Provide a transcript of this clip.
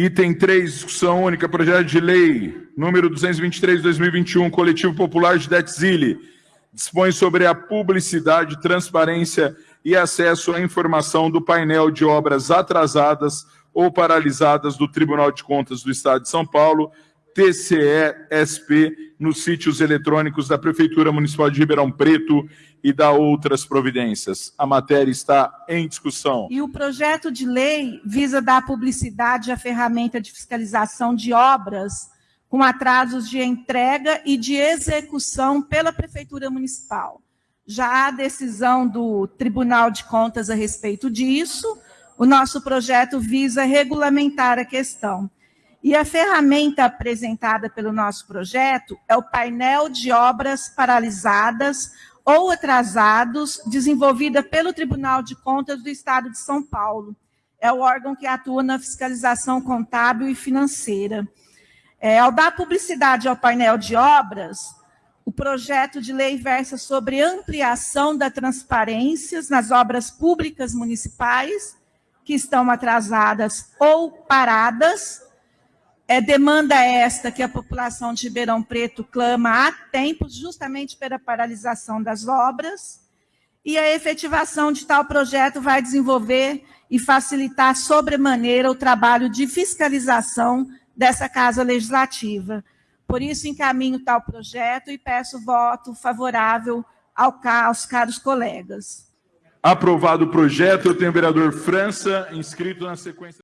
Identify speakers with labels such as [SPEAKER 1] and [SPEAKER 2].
[SPEAKER 1] Item 3, discussão única, projeto de lei número 223 de 2021, coletivo popular de Detzile, dispõe sobre a publicidade, transparência e acesso à informação do painel de obras atrasadas ou paralisadas do Tribunal de Contas do Estado de São Paulo, TCE-SP, nos sítios eletrônicos da Prefeitura Municipal de Ribeirão Preto e da outras providências. A matéria está em discussão.
[SPEAKER 2] E o projeto de lei visa dar publicidade à ferramenta de fiscalização de obras com atrasos de entrega e de execução pela Prefeitura Municipal. Já há decisão do Tribunal de Contas a respeito disso, o nosso projeto visa regulamentar a questão. E a ferramenta apresentada pelo nosso projeto é o painel de obras paralisadas ou atrasados, desenvolvida pelo Tribunal de Contas do Estado de São Paulo. É o órgão que atua na fiscalização contábil e financeira. É, ao dar publicidade ao painel de obras, o projeto de lei versa sobre ampliação da transparência nas obras públicas municipais que estão atrasadas ou paradas. É demanda esta que a população de Ribeirão Preto clama há tempos, justamente pela paralisação das obras. E a efetivação de tal projeto vai desenvolver e facilitar sobremaneira o trabalho de fiscalização dessa Casa Legislativa. Por isso, encaminho tal projeto e peço voto favorável ao, aos caros colegas.
[SPEAKER 1] Aprovado o projeto, eu tenho o vereador França inscrito na sequência.